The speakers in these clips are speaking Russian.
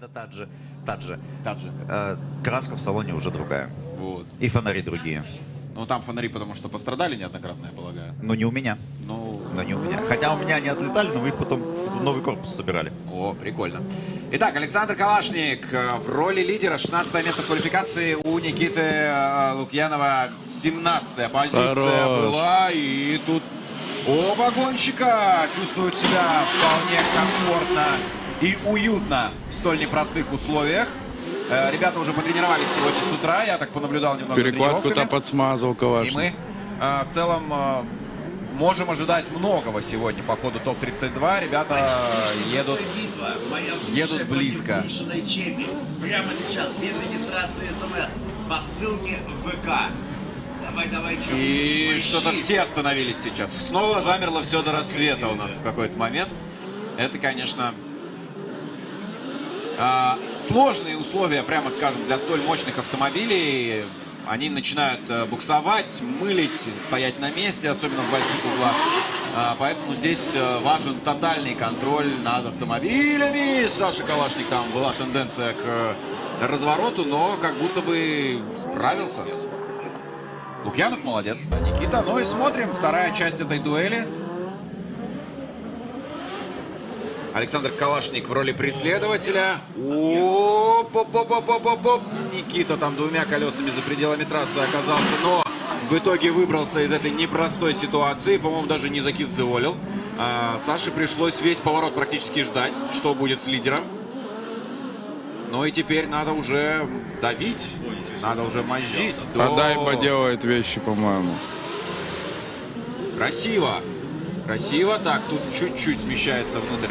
Это та же, та же. Таджи. Э, краска в салоне уже другая. Вот. И фонари другие. Ну, там фонари, потому что пострадали неоднократно, я полагаю. Но не у меня. Ну, Но не у меня. Хотя у меня они отлетали, но вы их потом в новый корпус собирали. О, прикольно. Итак, Александр Калашник э, в роли лидера. 16 место в квалификации у Никиты э, Лукьянова. 17 позиция Хорош. была. И тут оба гонщика чувствуют себя вполне комфортно и уютно в столь непростых условиях. Э, Ребята уже потренировались сегодня с утра. Я так понаблюдал немного Перекладку-то подсмазал И Калашник. мы э, в целом э, можем ожидать многого сегодня по ходу ТОП-32. Ребята едут едут близко. Прямо сейчас, без регистрации СМС. По ссылке в ВК. Давай, давай. И что-то все остановились сейчас. Снова замерло все до рассвета у нас в какой-то момент. Это, конечно, сложные условия, прямо скажем, для столь мощных автомобилей. Они начинают э, буксовать, мылить, стоять на месте, особенно в больших углах. А, Поэтому здесь э, важен тотальный контроль над автомобилями. Саша Калашник там была тенденция к развороту, но как будто бы справился. Лукьянов молодец. Никита, ну и смотрим. Вторая часть этой дуэли. Александр Калашник в роли преследователя. Оп, оп, оп, оп, оп, оп, оп. Никита там двумя колесами за пределами трассы оказался, но в итоге выбрался из этой непростой ситуации. По-моему, даже не закис заволил. А, Саше пришлось весь поворот практически ждать, что будет с лидером. Ну и теперь надо уже давить, надо уже мозжить. А до- Дайба делает вещи, по-моему. Красиво. Красиво. Так, тут чуть-чуть смещается внутрь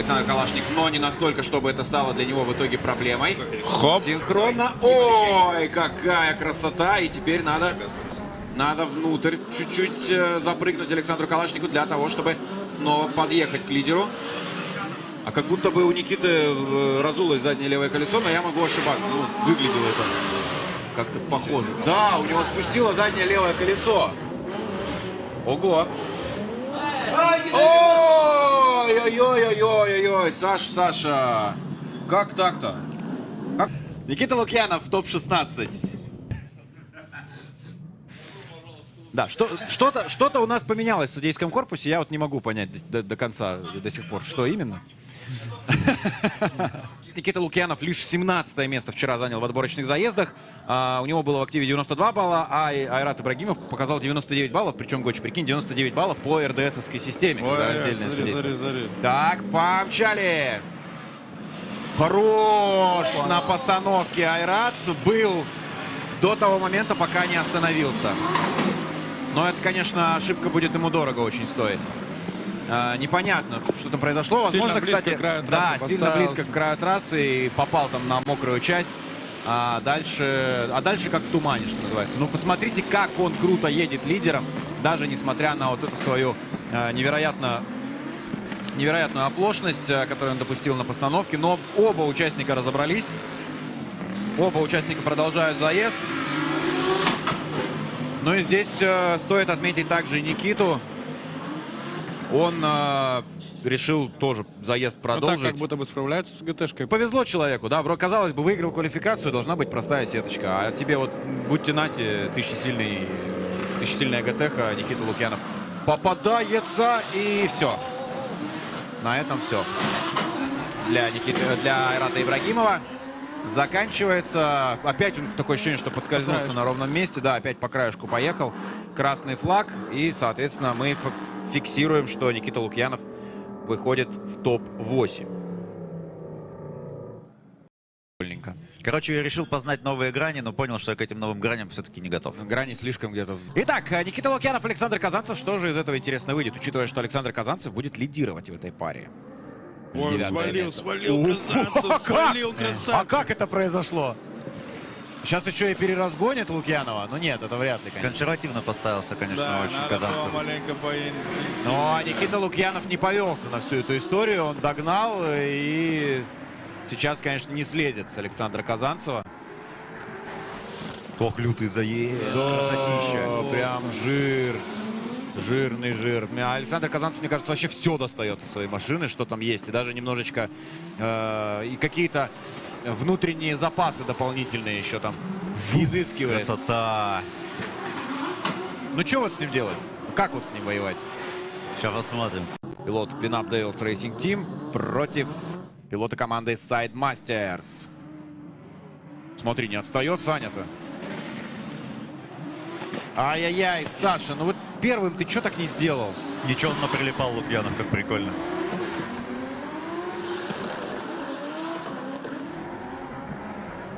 Александр Калашник, но не настолько, чтобы это стало для него в итоге проблемой. Хоп. Синхронно. Ой, какая красота. И теперь надо, надо внутрь чуть-чуть э, запрыгнуть Александру Калашнику для того, чтобы снова подъехать к лидеру. А как будто бы у Никиты э, разулось заднее левое колесо, но я могу ошибаться. Ну, выглядело это как-то похоже. Да, у него спустило заднее левое колесо. Ого. Ой-ой-ой-ой-ой-ой, Саша, Саша. Как так-то? Как? Никита Лукьянов в топ-16. Да, что, что-то, что-то у нас поменялось в судейском корпусе, я вот не могу понять до, до конца, до сих пор, что именно. Никита Лукьянов лишь 17 место вчера занял в отборочных заездах. А, у него было в активе 92 балла, а Айрат Ибрагимов показал 99 баллов. Причем, Гоч, прикинь, 99 баллов по РДСовской системе. когда раздельное смотри, смотри, смотри. Так, помчали. Хорош на постановке Айрат был до того момента, пока не остановился. Но это, конечно, ошибка будет ему дорого очень стоить. А, непонятно, что там произошло. Сильно Возможно, близко кстати, к краю да, трассы сильно поставился. близко к краю трассы и попал там на мокрую часть. А дальше, а дальше как в тумане, что называется. Ну, посмотрите, как он круто едет лидером, даже несмотря на вот эту свою э, невероятно невероятную оплошность, э, которую он допустил на постановке. Но оба участника разобрались. Оба участника продолжают заезд. Ну и здесь э, стоит отметить также Никиту. Он э, решил тоже заезд Ну продолжить. так как будто бы справляется с ГТшкой. Повезло человеку, да. Вро- Казалось бы, выиграл квалификацию, должна быть простая сеточка. А тебе вот, будьте нате, тысячесильный, тысячесильная ГТХ, Никита Лукьянов попадается, и все. На этом все. Для, Никиты, для Айрата Ибрагимова заканчивается. Опять он такое ощущение, что подскользнулся на ровном месте. Да, опять по краешку поехал. Красный флаг. И, соответственно, мы фиксируем, что Никита Лукьянов выходит в топ-8. Прикольненько. Короче, я решил познать новые грани, но понял, что я к этим новым граням все-таки не готов. Грани слишком где-то. Итак, э, Никита Лукьянов, Александр Казанцев. Что же из этого интересно выйдет, учитывая, что Александр Казанцев будет лидировать в этой паре? Ой, Девятое свалил, место. свалил, красавцев, как! свалил, А красавцев. как это произошло? Сейчас еще и переразгонит Лукьянова. Ну нет, это вряд ли, конечно. Консервативно поставился, конечно, Да, очень Казанцев. маленько. Но Никита Лукьянов не повелся на всю эту историю. Он догнал э, и сейчас, конечно, не слезет с Александра Казанцева. Ох, лютый заезд, Да, красотища. прям жир. Жирный жир. А Александр Казанцев, мне кажется, вообще все достает из своей машины, что там есть. И даже немножечко э, и какие-то внутренние запасы дополнительные еще там изыскивает. Красота. Ну что вот с ним делать? Как вот с ним воевать? Сейчас посмотрим. Пилот Пинап Devils Racing Team против пилота команды Side Masters. Смотри, не отстает Саня-то. Ай-яй-яй, Саша, ну вот первым ты что так не сделал? Ничего, он наприлипал Лукьянов, как прикольно.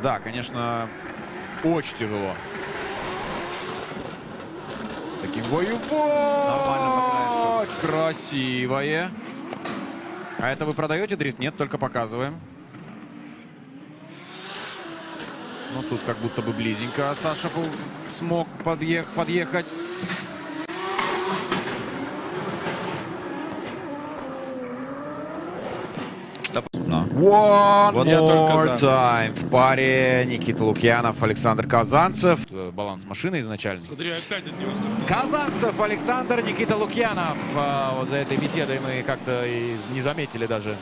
Да, конечно, очень тяжело. Таким. Вот! Красивое. А это вы продаете дрифт? Нет, только показываем. Ну, тут как будто бы близенько Саша смог подъех- подъехать. Да. One Вот я только more time. В паре Никита Лукьянов, Александр Казанцев. Э, Баланс машины изначально. Смотри, опять от него стартовал. Казанцев, Александр, Никита Лукьянов. А, вот за этой беседой мы как-то и не заметили даже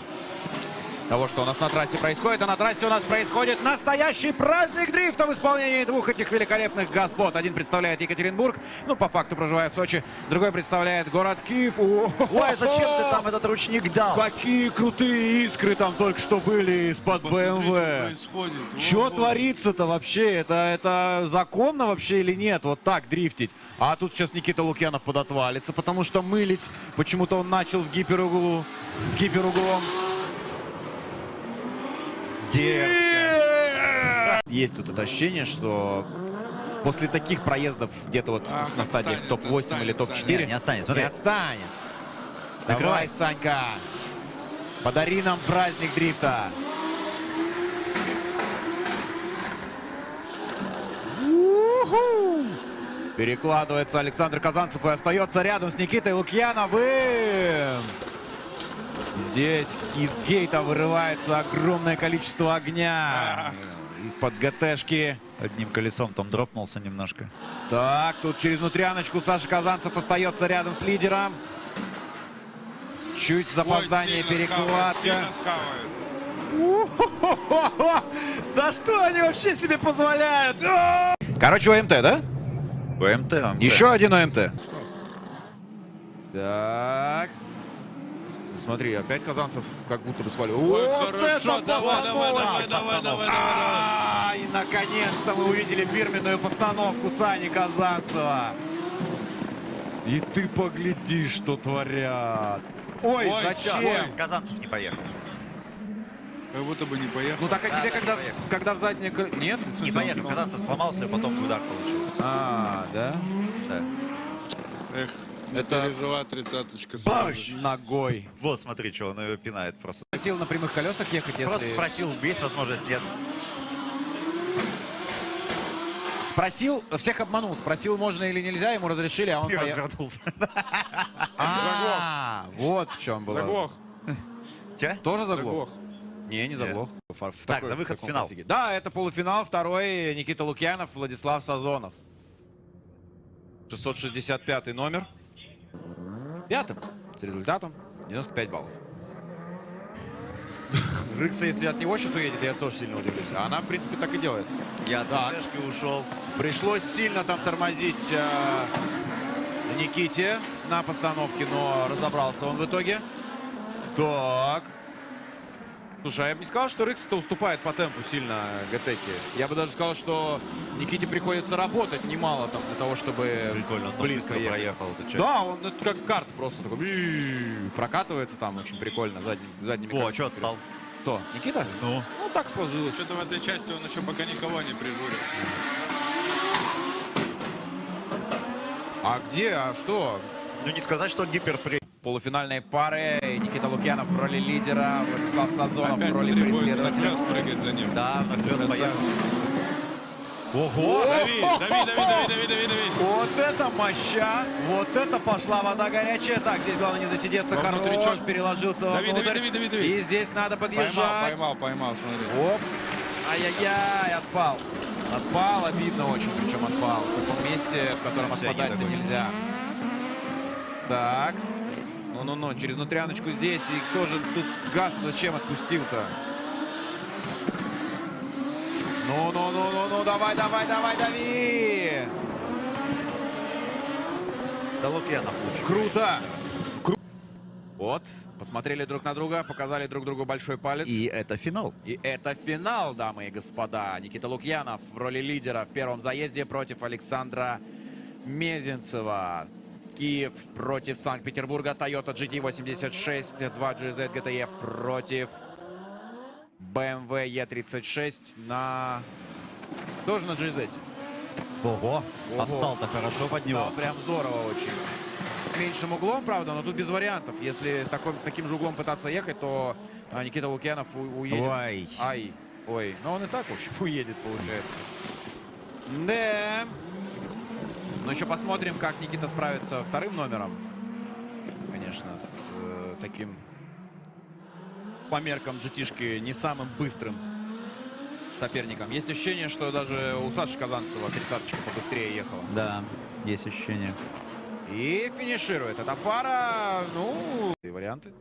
того, что у нас на трассе происходит. А на трассе у нас происходит настоящий праздник дрифта в исполнении двух этих великолепных господ. Один представляет Екатеринбург, ну, по факту проживая в Сочи. Другой представляет город Киев. Ой, Ой, зачем ты там этот ручник дал? Какие крутые искры там только что были из-под БМВ. Что творится-то вообще? Это, это законно вообще или нет? Вот так дрифтить. А тут сейчас Никита Лукьянов подотвалится, потому что мылить почему-то он начал в гиперуглу, с гиперуглом. Дерзко. Есть тут это ощущение, что после таких проездов где-то вот Ах, на отстанет, топ-8 или отстанет, топ-4 Не, не отстанет, смотри. не отстанет. Давай. Санька, подари нам праздник дрифта. Перекладывается Александр Казанцев и остается рядом с Никитой Лукьяновым. Здесь из гейта вырывается огромное количество огня. Из-под ГТшки. Одним колесом там дропнулся немножко. Так, тут через внутряночку Саша Казанцев остается рядом с лидером. Чуть запоздание, схавает. Да что они вообще себе позволяют? Короче, ОМТ, да? БМТ, ОМТ. Еще один ОМТ. Так. Смотри, опять Казанцев как будто бы свалил. Ой, Вот хорошо, это давай, давай, давай, давай, давай, давай, давай. А, И наконец-то мы увидели фирменную постановку Сани Казанцева. И ты погляди, что творят. Ой, Ой, зачем? Ой, Казанцев не поехал. Как будто бы не поехал. Ну так а Да, тебе да, когда, когда в заднее кры- Нет? Смысле, Не поехал. Казанцев сломался, и потом удар получил. А, да? Да. Эх, Это- пережила тридцаточка. Баш! Ногой. Вот, смотри, что он ее пинает просто. Просил на прямых колесах ехать, если... Просто спросил, есть возможность, нет. Спросил, всех обманул. Спросил, можно или нельзя, ему разрешили, а он поехал. развернулся. А, вот в чем было. Заглох. Че? Тоже заглох? Не, не заглох. Так, за выход в финал. Да, это полуфинал. Второй Никита Лукьянов, Владислав Сазонов. 665 номер. Пятым. С результатом 95 баллов. Рыкса, если от него сейчас уедет, я тоже сильно удивлюсь. А она, в принципе, так и делает. Я от Так. ДТшки ушел. Пришлось сильно там тормозить э, Никите на постановке, но разобрался он в итоге. Так. Слушай, а я бы не сказал, что Рыкс-то уступает по темпу сильно ГТХе. Я бы даже сказал, что Никите приходится работать немало там для того, чтобы Прикольно, он близко быстро проехал. Это че? Да, он это как карт просто такой прокатывается там очень прикольно задним, задними О, а что отстал? Кто? Никита? Ну, Ну, так сложилось. Что-то в этой части он еще пока никого не прижурил. А где? А что? ну не сказать, что гиперпри... Полуфинальные пары. Никита Лукьянов в роли лидера, Владислав Сазонов Опять в роли смотри, преследователя. прыгать за ним. Да, Красавец. поехал. Ого! Дави, дави, дави, дави, дави, дави, дави. Вот это моща! Вот это пошла вода горячая. Так, здесь главное не засидеться. Внутричок. переложился Дави, дави, вовнутрь. дави, дави, дави. И здесь надо Поймал, подъезжать. поймал, поймал, смотри. Оп. Ай-яй-яй, отпал. Отпал, обидно очень, причем отпал. В таком месте, в котором отпадать-то нельзя. Так. Ну-ну-ну, через внутряночку здесь. И тоже тут газ зачем отпустил-то? Ну-ну-ну-ну-ну, давай, давай, давай, дави! Да Лукьянов лучше. Круто! Кру- Вот, посмотрели друг на друга, показали друг другу большой палец. И это финал. И это финал, дамы и господа. Никита Лукьянов в роли лидера в первом заезде против Александра Мезенцева. Киев против Санкт-Петербурга. Toyota GT86, 2 GZ GTE против BMW E36 на... Тоже на GZ. Ого, Ого. а встал-то хорошо под него. Стало прям здорово очень. С меньшим углом, правда, но тут без вариантов. Если такой, таким же углом пытаться ехать, то а, Никита Лукьянов у- уедет. Ой. Ай. Ой. Но он и так, в общем, уедет, получается. Да. Ну, еще посмотрим, как Никита справится вторым номером. Конечно, с э, таким по меркам GT-шки не самым быстрым соперником. Есть ощущение, что даже у Саши Казанцева тридцаточка побыстрее ехала. Да, есть ощущение. И финиширует эта пара. Ну, и варианты.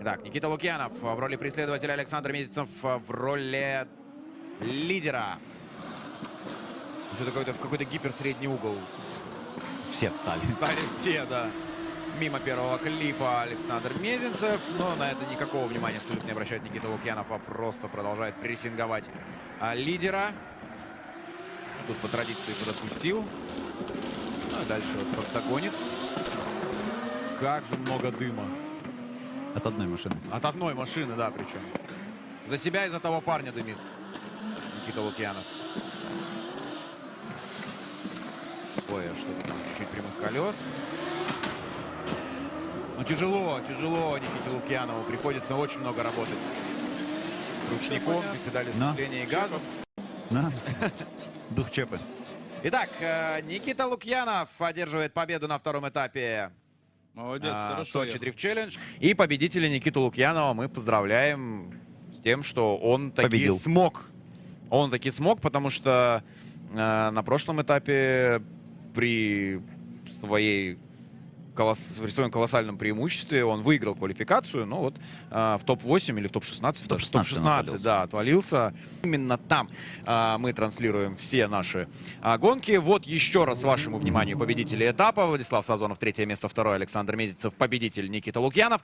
Итак, Никита Лукьянов в роли преследователя, Александр Месяцев в роли лидера. Что-то какой-то в какой-то гиперсредний угол. Все встали. Стали все, да. Мимо первого клипа Александр Мезенцев. Но на это никакого внимания абсолютно не обращает Никита Лукьянов, а просто продолжает прессинговать а, лидера. Тут по традиции подотпустил. Ну и дальше догонит. Как же много дыма. От одной машины. От одной машины, да, причем. За себя и за того парня дымит Никита Лукьянов. А что-то там чуть-чуть прямых колес. Ну, тяжело, тяжело Никите Лукьянову. Приходится очень много работать. Ручником, педали Но. сцепления и газом. На. Дух Чепы. Итак, э, Никита Лукьянов одерживает победу на втором этапе Молодец, а, хорошо. Сочи. Дрифт Челлендж. И победителя Никиту Лукьянова мы поздравляем с тем, что он таки Победил. смог. Он таки смог, потому что э, на прошлом этапе при своей колос- при своем колоссальном преимуществе он выиграл квалификацию, но вот э, в топ-8 или в топ-16, В топ-16 топ-16, он отвалился. да, отвалился. Именно там а, мы транслируем все наши а, гонки. Вот еще раз вашему вниманию победители этапа. Владислав Сазонов, третье место, второе Александр Мезенцев, победитель Никита Лукьянов.